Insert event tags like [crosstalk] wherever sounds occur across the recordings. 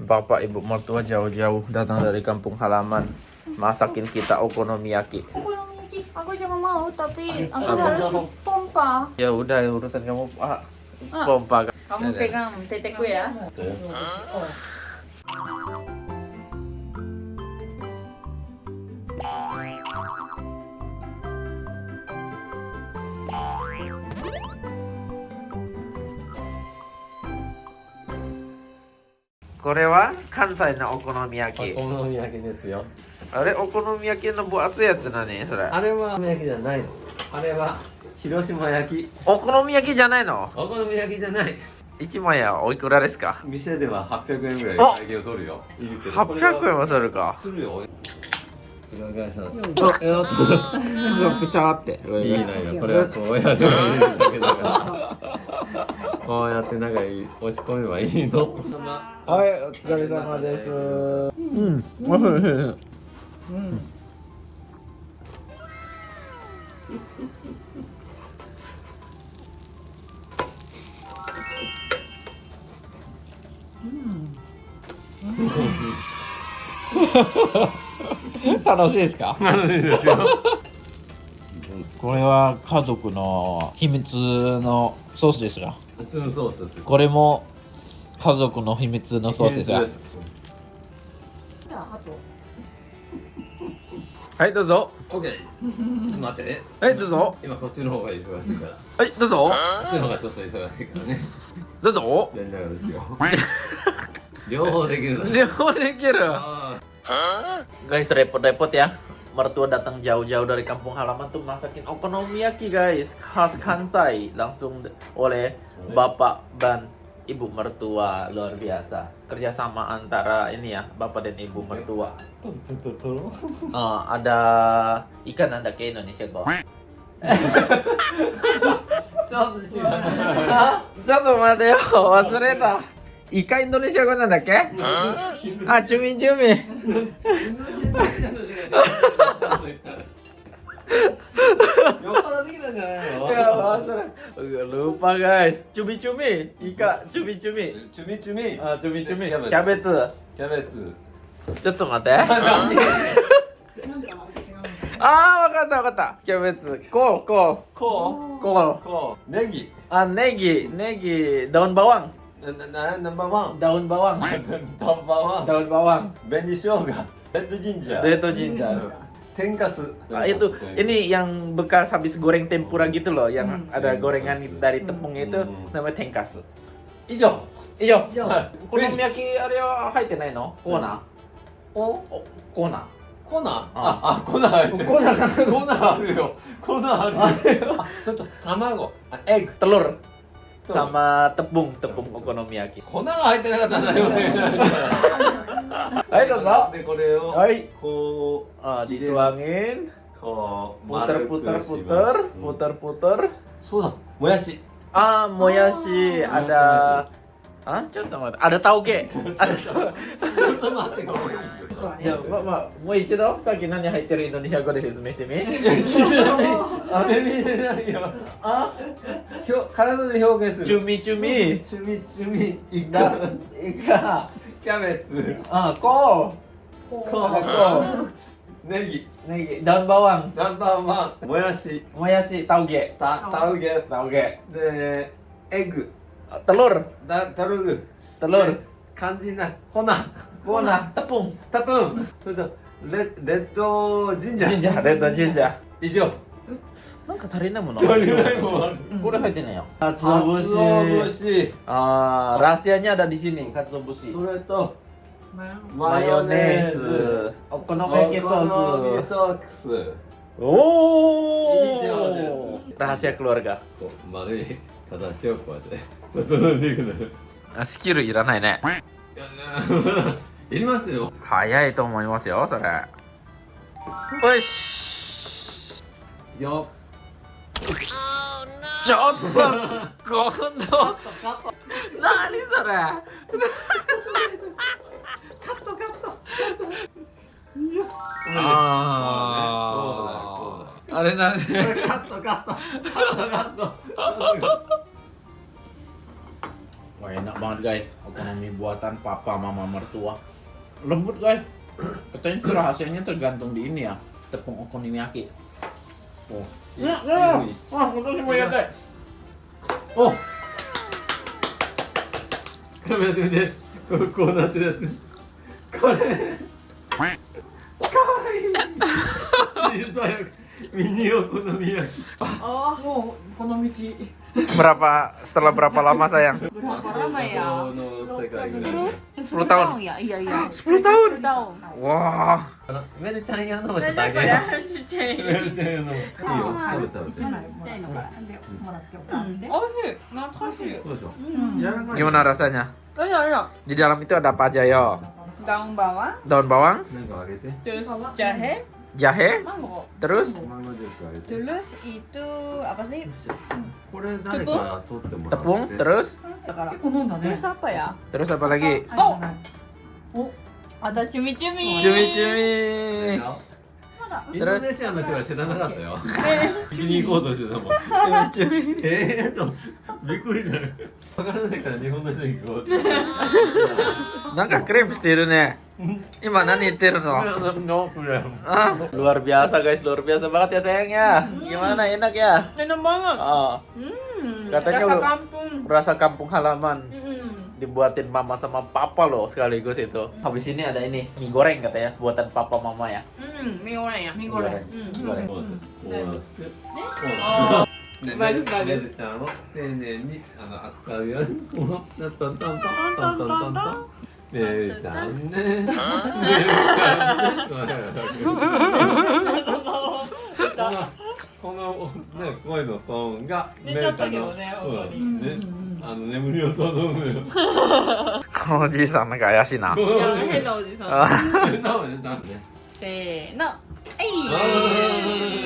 Bapak ibu mertua jauh-jauh datang dari kampung halaman masakin kita okonomiyaki. Okonomiyaki, aku juga mau tapi aku Apa? harus pompa. Ya udah urusan kamu Pak. Ah. Pompa. Kamu pegang tetekku ya. Kore wa Kansai no okonomiyaki. お好み焼き。ですよ。あれお好み焼きの分厚いやつ何それ。あれはお好み焼きじゃないの。あれは広島焼き。お好み焼きじゃないの？お好み焼きじゃない。一枚やおいくらですか？店では800円ぐらいあ会計を取るよ。いるけど。これは800円はするか？するよ。裏返さんぷちゃーって。[laughs] いいのよこれはこうやればいいだけだからこうやって中に押し込めばいいの？はい、お疲れ様です。うん、おいしいおいしい。楽しいですか楽しいですよこれは家族の秘密のソースですが。普通のソースです。これも家族の秘密のソースですが。はいどうぞ。待ってね。はいどうぞ。今こっちの方が忙しいから。こはいどうぞ。っちの方がちょっと忙しいからね。どうぞ。やりながらですよ。[laughs] 両方できるの両方できる。あ guys repot-repot ya mertua datang jauh-jauh dari kampung halaman tuh masakin okonomiyaki guys. Khas Kansai. Langsung oleh bapak dan ibu mertua. Luar biasa. Kerjasama antara ini ya bapak dan ibu mertua. Uh, [laughs] ada ikan anda ke Indonesia kok ちょっと待てよ忘れた [laughs] [laughs] イカインドネシア語なんだっけ？あ,チュミンチュミン。ルーパーガイスチュミチュミイカチュミチュミチュミチュミ。あチュミチュミキャベツ。キャベツ。ちょっと待って。あーあわかったわかった。キャベツ。こう。こう。こう。こう。ネギ。あネギ。ネギドンバワン。ななナンバーワン daun bawang ナン[laughs] バーワン daun bawang 紅生姜レッドジンジャー Reto ginger [laughs] 天かす Ah, itu ini yang bekas habis goreng tempura gitu loh yang ada gorengan dari tepung itu Hmm. namanya tengkas 以上以上はいお好み焼きあれは入ってないのコーナーおおコーナー粉あああ粉入ってる粉かな粉あるよ粉あるよあちょっと卵あエッグ telur sama tepung tepung okonomiyaki 粉が入ってなかったんだよねはいどうぞでこれをはいこ ah, 入れる dituangin うこう puter 丸く puter します puter うん puter puter そうだもやし ah moyashi ada ah ちょっと待って。ada tauge ちょっと待って。じゃあまあまあもう一度？さっき何入ってるインドネシア語で説明してみ？してみれないよあ？ひょ体で表現する。チュミチュミ。チュミチュミイだカいか。キャベツ。あこコう。こーンう。ネギ。ネギ。ダンバワン。ナンバーワン。もやし。もやしタウゲたタウゲ。タウゲ。でエッグ telur だタルグ telur 肝心な粉 Bona, tepung タプンそれとレレッドジンジャー jinja red jinja 以上なんか足りないもの足りないものあるこれ入ってないよ鰹 katsuobushi 節 ah rahasianya ada di sini katsuobushi それと mayonnaise okonomiyaki お好み sauce ソース oh 以上です。 rahasia keluarga こ う丸い形をこうやって。整えていくのよあスキルいらないね。いやいりますよ。早いと思いますよそれ。よしよちょっと今度。何それ。あーあれなんこれカットカットカットカット enak banget guys, okonomi buatan papa mama mertua. Lembut guys, katanya rahasianya tergantung di ini ya. Tepung okonomiyaki Oh, enak, wah itu sih ya Oh. Dia, kok nanti Kau mini okonomia oh mau okonomichi berapa setelah berapa lama sayang? Berapa lama ya? 10, tahun. Ya? Iya iya. 10 tahun? Wah meru nomor gimana rasanya? Di dalam itu ada apa aja yo? Daun bawang. Daun bawang? Terus jahe jahe Mango. terus? Mango terus itu apa sih? Tepung. tepung terus? Terus apa ya? Terus apa lagi? Oh, oh. ada cumi-cumi. Cumi-cumi. インドネシアの人は知らなかったよ聞きに行こうとしてたもん cumi-cumi えーとびっくりだよわからないから日本の人に聞こうって Nangka krim stiru ne. Ima nani tir no. Ah, luar biasa guys, luar biasa banget ya sayang ya. Gimana enak ya? Enak banget. Oh, Hmm, Katanya rasa lu- kampung. rasa kampung halaman Hmm. dibuatin mama sama papa loh sekaligus itu. Habis ini ada ini mie goreng katanya buatan papa mama ya. Hmm, mie goreng ya, mie goreng. Mie goreng. Hmm. Mie goreng. bagus. Nenek ada あの眠りを頼むよ。このおじいさんなんか怪しいな。いや変なおじさん。なんでなんでせーの。は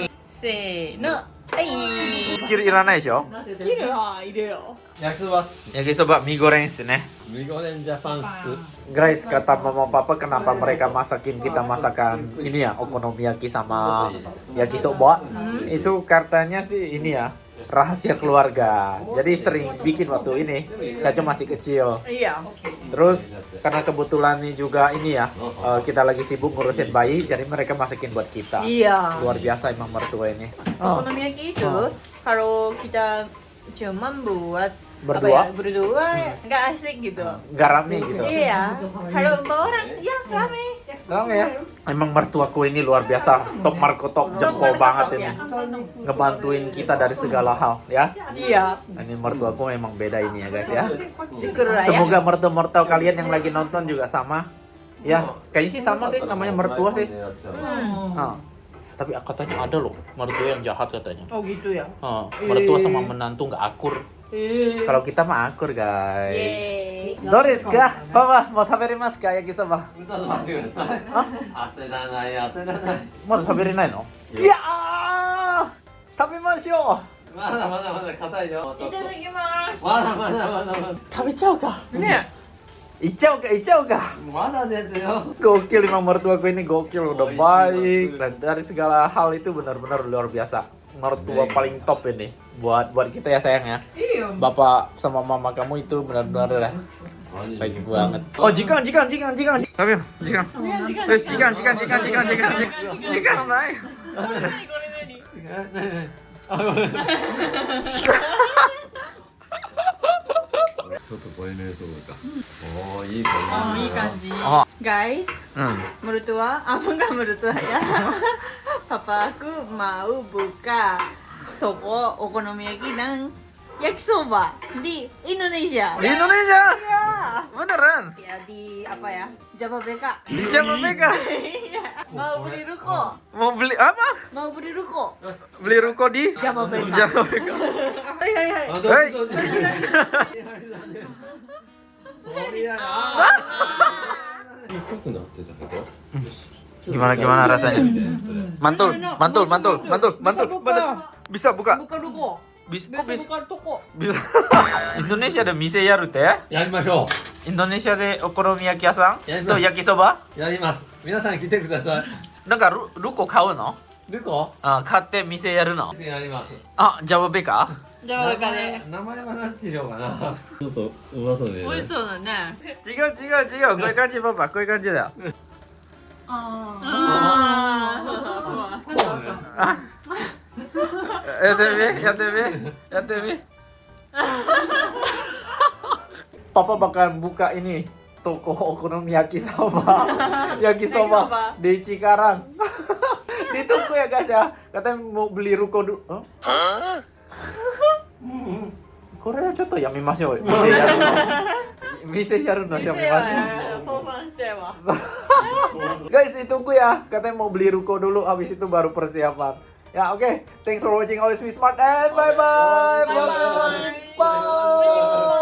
いせーの。はいスキルいらないでしょ？スキルはいるよ。焼きそば。焼きそばミゴレンっすね。ミゴレンジャパンっす。グライスかたまもパパかなパンレカマサキンキタマサカン。イニアオコノミヤキサマヤキソバイトカタニャシイニア rahasia keluarga. Jadi sering bikin waktu ini, saya cuma masih kecil. Iya. Terus karena kebetulan ini juga ini ya, eh, kita lagi sibuk ngurusin bayi, jadi mereka masakin buat kita. Iya. Luar biasa emang mertua ini. Oh, Okonomiyaki itu kalau kita cuman buat Berdua? ya, berdua nggak asik gitu. nggak rame gitu. Iya. Kalau bawa orang, ya rame. Rame ya. Emang mertuaku ini luar biasa, top marko top jempol banget ya. ini. Ngebantuin kita dari segala hal ya. Iya. Ini mertuaku memang beda ini ya guys ya. Ya. Semoga mertua-mertua kalian yang lagi nonton juga sama. Ya, kayaknya sih sama sih namanya mertua sih. Hmm. Ah. Tapi katanya ada loh mertua yang jahat katanya. Oh gitu ya. Ah, mertua sama menantu nggak akur. Eh. Kalau kita mah akur guys. Yeay. Doris kah? Papa mau taberimasu ka yakisoba? ちょっと待ってください焦らない焦らないまだ食べれないのいやー食べましょまだまだまだ硬いよいただきままだまだまだまだう食べちゃおうかす。ね。いっちゃおうかいっちゃおうかまだですよ gokil emang mertuaku ini gokil udah baik dan dari segala hal itu benar-benar luar biasa mertua paling top ini buat buat kita ya sayang ya. Iya, Bapak sama mama kamu itu benar-benar lah. Baik banget. Oh, jikan jikan jikan jikan Tapi jika. Terus jikan jikan jikan jikan jikan jikan baik. Oh. Oh, Guys, hmm. menurut tua, apa enggak mertua ya? [laughs] Papa aku mau buka toko okonomiyaki ng yakisoba di Indonesia. di Indonesia Iya. beneran Ya di apa ya? Jababeka. di Jamaica Iya. [laughs] Mau beli ruko. mau beli apa Mau beli ruko. beli ruko di Jamaica. Jamaica Hai hai hai. あどうぞはいどうぞそりゃ濃くなってたけど gimana gimana rasanya mantul mantul mantul mantul mantul mantul bisa buka Buka ruko. bisa kok Bisa bisa buka toko. bisa Indonesia ada mise yaru te やりましょ Indonesia de okonomiyaki 屋さんやりますと焼きそばうやります皆さん来てくださいなんかルルコ買うのルコあ買って店やるのやりますあジャボベかじゃあこれから名前はなんていうのかなちょっとうまそうで、ね、美味しそうだね違う違う違うこういう感じパパこういう感じだよ あこうねやってみやってみやってみ Papa bakal buka ini toko okonomiyaki sama [laughs] yakisoba di Cikarang. [laughs] Ditunggu ya guys ya. Katanya mau beli ruko dulu. Hah? Hmm. Korea ちょっとやめましょう。店やるの。[laughs] 店やるのやめましょう。倒産しちゃえば Guys, ditunggu ya. Katanya mau beli ruko dulu, habis itu baru persiapan. Ya, oke. Thanks for watching Always Be Smart and bye-bye. Bye-bye. Bye-bye. Bye.